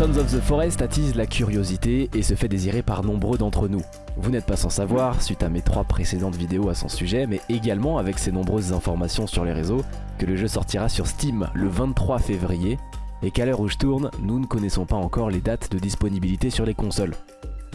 Sons of the Forest attise la curiosité et se fait désirer par nombreux d'entre nous. Vous n'êtes pas sans savoir, suite à mes trois précédentes vidéos à son sujet, mais également avec ses nombreuses informations sur les réseaux, que le jeu sortira sur Steam le 23 février, et qu'à l'heure où je tourne, nous ne connaissons pas encore les dates de disponibilité sur les consoles.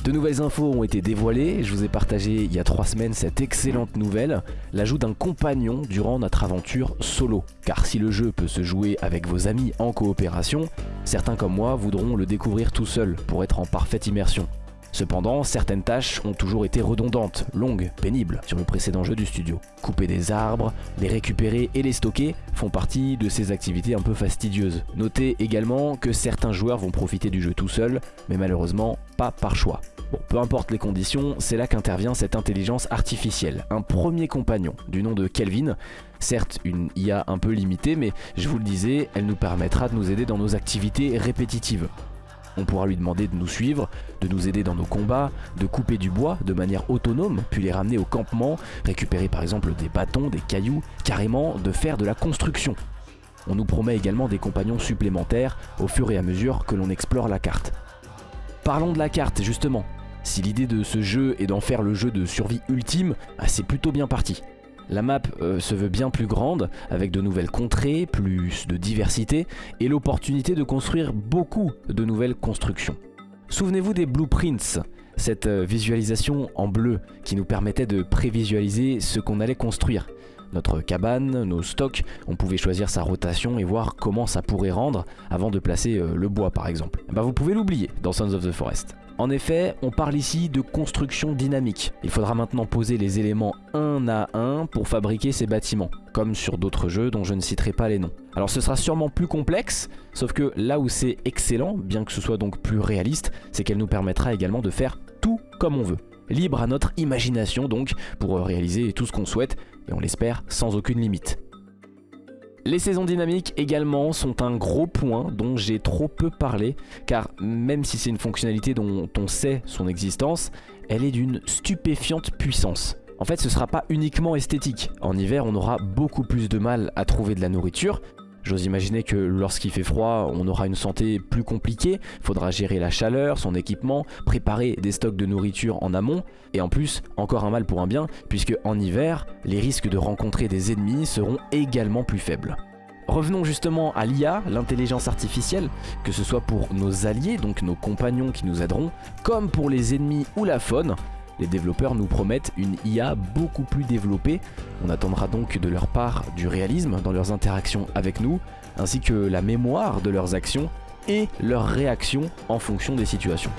De nouvelles infos ont été dévoilées, je vous ai partagé il y a trois semaines cette excellente nouvelle, l'ajout d'un compagnon durant notre aventure solo. Car si le jeu peut se jouer avec vos amis en coopération, certains comme moi voudront le découvrir tout seul pour être en parfaite immersion. Cependant, certaines tâches ont toujours été redondantes, longues, pénibles sur le précédent jeu du studio. Couper des arbres, les récupérer et les stocker font partie de ces activités un peu fastidieuses. Notez également que certains joueurs vont profiter du jeu tout seul, mais malheureusement pas par choix. Bon, peu importe les conditions, c'est là qu'intervient cette intelligence artificielle. Un premier compagnon du nom de Kelvin, certes une IA un peu limitée, mais je vous le disais, elle nous permettra de nous aider dans nos activités répétitives. On pourra lui demander de nous suivre, de nous aider dans nos combats, de couper du bois de manière autonome, puis les ramener au campement, récupérer par exemple des bâtons, des cailloux, carrément de faire de la construction. On nous promet également des compagnons supplémentaires au fur et à mesure que l'on explore la carte. Parlons de la carte justement. Si l'idée de ce jeu est d'en faire le jeu de survie ultime, ah, c'est plutôt bien parti. La map euh, se veut bien plus grande, avec de nouvelles contrées, plus de diversité, et l'opportunité de construire beaucoup de nouvelles constructions. Souvenez-vous des blueprints, cette euh, visualisation en bleu qui nous permettait de prévisualiser ce qu'on allait construire. Notre cabane, nos stocks, on pouvait choisir sa rotation et voir comment ça pourrait rendre avant de placer euh, le bois par exemple. Bah, vous pouvez l'oublier dans Sons of the Forest. En effet, on parle ici de construction dynamique. Il faudra maintenant poser les éléments un à un pour fabriquer ces bâtiments, comme sur d'autres jeux dont je ne citerai pas les noms. Alors ce sera sûrement plus complexe, sauf que là où c'est excellent, bien que ce soit donc plus réaliste, c'est qu'elle nous permettra également de faire tout comme on veut. Libre à notre imagination donc, pour réaliser tout ce qu'on souhaite, et on l'espère sans aucune limite. Les saisons dynamiques également sont un gros point dont j'ai trop peu parlé car même si c'est une fonctionnalité dont on sait son existence, elle est d'une stupéfiante puissance. En fait ce sera pas uniquement esthétique, en hiver on aura beaucoup plus de mal à trouver de la nourriture J'ose imaginer que lorsqu'il fait froid, on aura une santé plus compliquée, faudra gérer la chaleur, son équipement, préparer des stocks de nourriture en amont, et en plus, encore un mal pour un bien, puisque en hiver, les risques de rencontrer des ennemis seront également plus faibles. Revenons justement à l'IA, l'intelligence artificielle, que ce soit pour nos alliés, donc nos compagnons qui nous aideront, comme pour les ennemis ou la faune, les développeurs nous promettent une IA beaucoup plus développée. On attendra donc de leur part du réalisme dans leurs interactions avec nous, ainsi que la mémoire de leurs actions et leurs réactions en fonction des situations.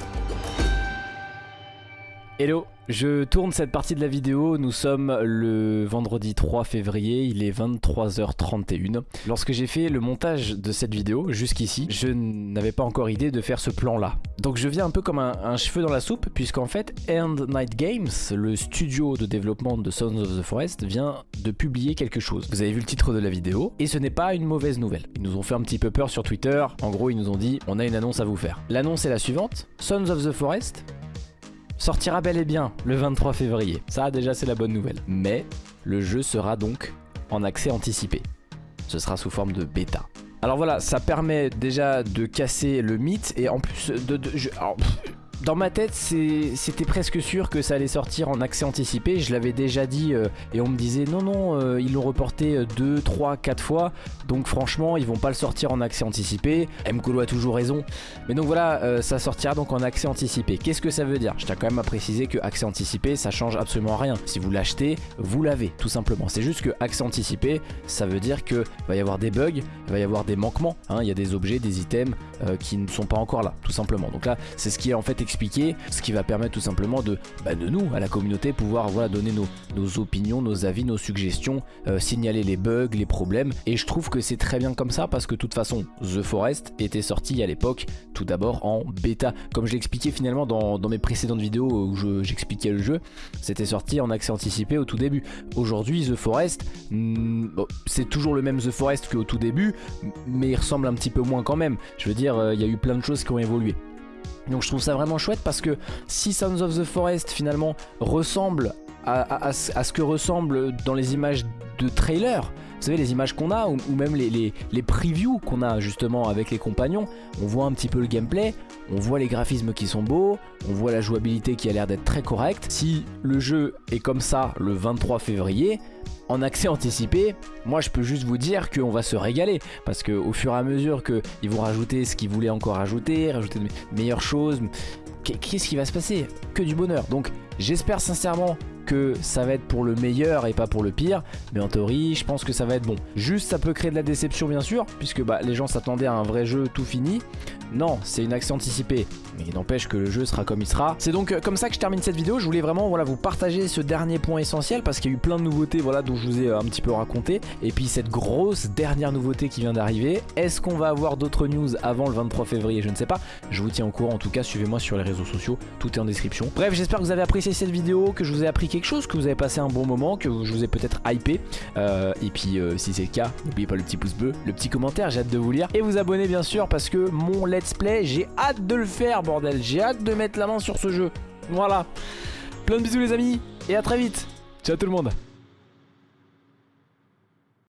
Hello je tourne cette partie de la vidéo, nous sommes le vendredi 3 février, il est 23h31. Lorsque j'ai fait le montage de cette vidéo, jusqu'ici, je n'avais pas encore idée de faire ce plan là. Donc je viens un peu comme un, cheveu dans la soupe, puisqu'en fait End Night Games, le studio de développement de Sons of the Forest, vient de publier quelque chose. Vous avez vu le titre de la vidéo, et ce n'est pas une mauvaise nouvelle. Ils nous ont fait un petit peu peur sur Twitter, en gros ils nous ont dit on a une annonce à vous faire. L'annonce est la suivante, Sons of the Forest sortira bel et bien le 23 février. Ça déjà c'est la bonne nouvelle. Mais le jeu sera donc en accès anticipé. Ce sera sous forme de bêta. Alors voilà, ça permet déjà de casser le mythe et en plus de... Dans ma tête, c'était presque sûr que ça allait sortir en accès anticipé. Je l'avais déjà dit euh, et on me disait non, non, euh, ils l'ont reporté 2, 3, 4 fois. Donc franchement, ils vont pas le sortir en accès anticipé. Mkolo a toujours raison. Mais donc voilà, euh, ça sortira donc en accès anticipé. Qu'est-ce que ça veut dire? Je tiens quand même à préciser que accès anticipé, ça change absolument rien. Si vous l'achetez, vous l'avez, tout simplement. C'est juste que accès anticipé, ça veut dire qu'il va y avoir des bugs, il va y avoir des manquements. Hein. Il y a des objets, des items qui ne sont pas encore là, tout simplement. Donc là, c'est ce qui est en fait ce qui va permettre tout simplement de, bah, nous, à la communauté, pouvoir voilà, donner nos, opinions, nos avis, nos suggestions, euh, signaler les bugs, les problèmes. Et je trouve que c'est très bien comme ça parce que de toute façon, The Forest était sorti à l'époque tout d'abord en bêta. Comme je l'ai expliqué finalement dans, dans, mes précédentes vidéos où j'expliquais le jeu, c'était sorti en accès anticipé au tout début. Aujourd'hui, The Forest, hmm, c'est toujours le même The Forest qu'au tout début, mais il ressemble un petit peu moins quand même. Je veux dire, euh, il y a eu plein de choses qui ont évolué. Donc je trouve ça vraiment chouette parce que si Sons of the Forest finalement ressemble à, ce que ressemble dans les images de trailer. Vous savez les images qu'on a ou, même les, les previews qu'on a justement avec les compagnons. On voit un petit peu le gameplay, on voit les graphismes qui sont beaux, on voit la jouabilité qui a l'air d'être très correcte. Si le jeu est comme ça le 23 février, en accès anticipé, moi je peux juste vous dire qu'on va se régaler parce qu'au fur et à mesure qu'ils vont rajouter ce qu'ils voulaient encore ajouter, rajouter de meilleures choses, qu'est-ce qui va se passer? Que du bonheur. Donc j'espère sincèrement que ça va être pour le meilleur et pas pour le pire. Mais en théorie, je pense que ça va être bon. Juste, ça peut créer de la déception bien sûr, puisque bah, les gens s'attendaient à un vrai jeu tout fini. Non, c'est une accès anticipée. Mais il n'empêche que le jeu sera comme il sera. C'est donc euh, comme ça que je termine cette vidéo. Je voulais vraiment voilà, vous partager ce dernier point essentiel parce qu'il y a eu plein de nouveautés voilà, dont je vous ai euh, un petit peu raconté. Et puis cette grosse dernière nouveauté qui vient d'arriver. Est-ce qu'on va avoir d'autres news avant le 23 février? Je ne sais pas. Je vous tiens au courant. En tout cas, suivez-moi sur les réseaux sociaux. Tout est en description. Bref, j'espère que vous avez apprécié cette vidéo, que je vous ai appris quelque chose, que vous avez passé un bon moment, que je vous ai peut-être hypé. Euh, et puis euh, si c'est le cas, n'oubliez pas le petit pouce bleu, le petit commentaire, j'ai hâte de vous lire. Et vous abonner bien sûr parce que mon let's play, j'ai hâte de le faire bordel. J'ai hâte de mettre la main sur ce jeu. Voilà. Plein de bisous les amis et à très vite. Ciao tout le monde.